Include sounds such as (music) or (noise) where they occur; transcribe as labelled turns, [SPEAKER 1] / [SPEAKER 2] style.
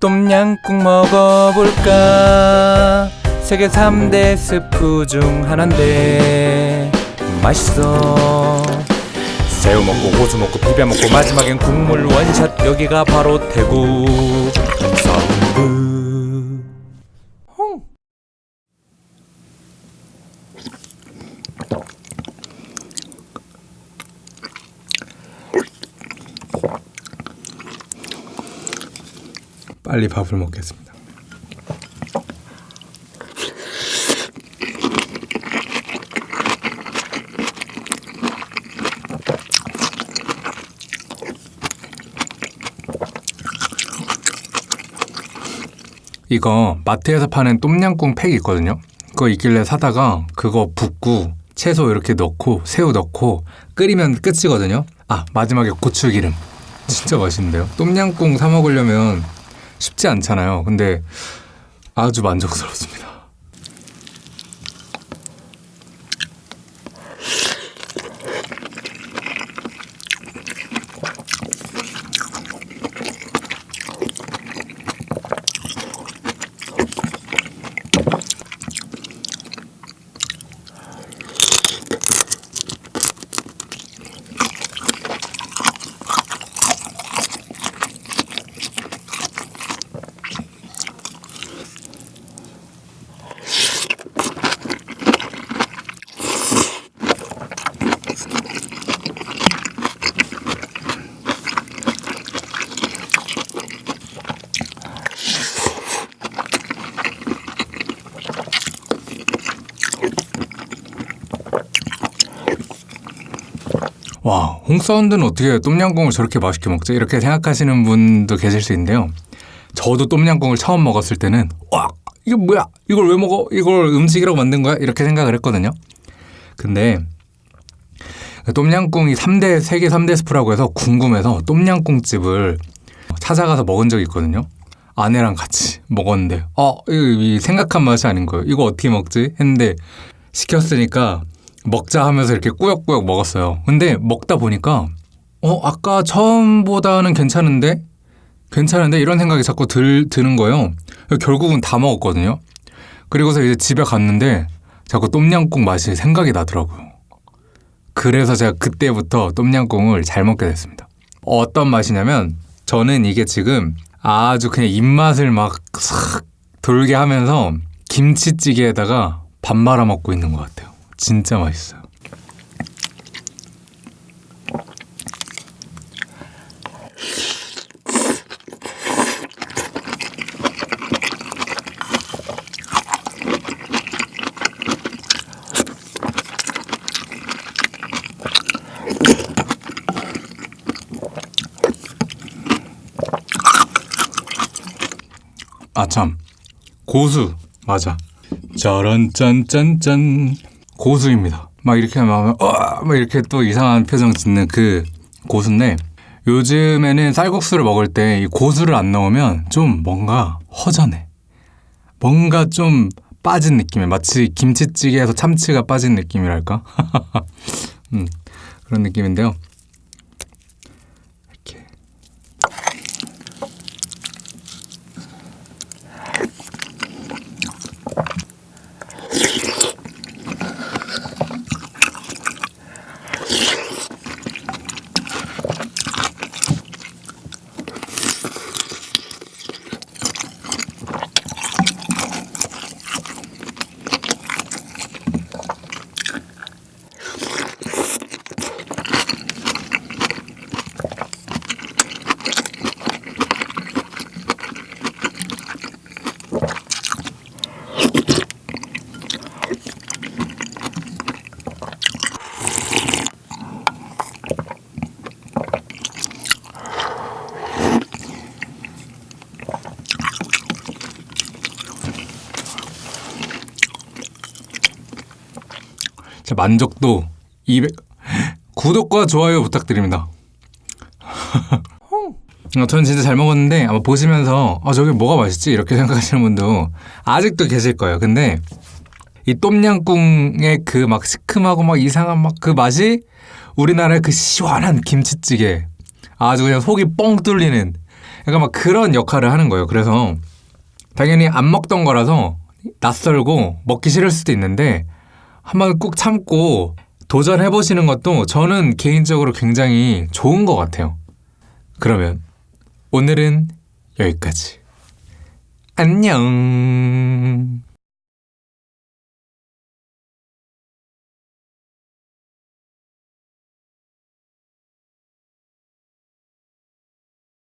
[SPEAKER 1] 똠양꿍 먹어볼까? 세계 3대 스프 중 하나인데 맛있어. 새우 먹고 고수 먹고 비벼 먹고 마지막엔 국물 원샷. 여기가 바로 대구. 서브 빨리 밥을 먹겠습니다. 이거 마트에서 파는 똠양꿍 팩 있거든요. 그거 있길래 사다가 그거 붓고 채소 이렇게 넣고 새우 넣고 끓이면 끝이거든요. 아 마지막에 고추기름. 진짜 맛있는데요. 똠양꿍 사 먹으려면 쉽지 않잖아요. 근데 아주 만족스럽습니다. 와, 홍사운드는 어떻게 똠양꿍을 저렇게 맛있게 먹지? 이렇게 생각하시는 분도 계실 수 있는데요. 저도 똠양꿍을 처음 먹었을 때는 와, 이게 뭐야? 이걸 왜 먹어? 이걸 음식이라고 만든 거야? 이렇게 생각을 했거든요. 근데 똠양꿍이 3대 세계 3대 스프라고 해서 궁금해서 똠양꿍집을 찾아가서 먹은 적이 있거든요. 아내랑 같이 먹었는데 어, 이 생각한 맛이 아닌 거예요. 이거 어떻게 먹지? 했는데 시켰으니까 먹자 하면서 이렇게 꾸역꾸역 먹었어요. 근데 먹다 보니까 어 아까 처음보다는 괜찮은데 괜찮은데 이런 생각이 자꾸 들, 드는 거예요. 결국은 다 먹었거든요. 그리고서 이제 집에 갔는데 자꾸 똠양꿍 맛이 생각이 나더라고요. 그래서 제가 그때부터 똠양꿍을 잘 먹게 됐습니다. 어떤 맛이냐면 저는 이게 지금 아주 그냥 입맛을 막 싹 돌게 하면서 김치찌개에다가 밥 말아 먹고 있는 것 같아요. 진짜 맛있어요. 아참. 고수. 맞아. 짜란 짠짠짠 고수입니다. 막 이렇게 하면 어, 막 이렇게 또 이상한 표정 짓는 그 고수인데 요즘에는 쌀국수를 먹을 때 이 고수를 안 넣으면 좀 뭔가 허전해. 뭔가 좀 빠진 느낌이 마치 김치찌개에서 참치가 빠진 느낌이랄까? (laughs) 음, 그런 느낌인데요 만족도 200 구독과 좋아요 부탁드립니다. 어, 저는 진짜 잘 먹었는데 아마 보시면서 아 저게 뭐가 맛있지 이렇게 생각하시는 분도 아직도 계실 거예요. 근데 이 똠양꿍의 그 막 시큼하고 막 이상한 막 그 맛이 우리나라의 그 시원한 김치찌개 아주 그냥 속이 뻥 뚫리는 그러니까 막 그런 역할을 하는 거예요. 그래서 당연히 안 먹던 거라서 낯설고 먹기 싫을 수도 있는데 한번 꾹 참고 도전해 보시는 것도 저는 개인적으로 굉장히 좋은 것 같아요. 그러면 오늘은 여기까지. 안녕.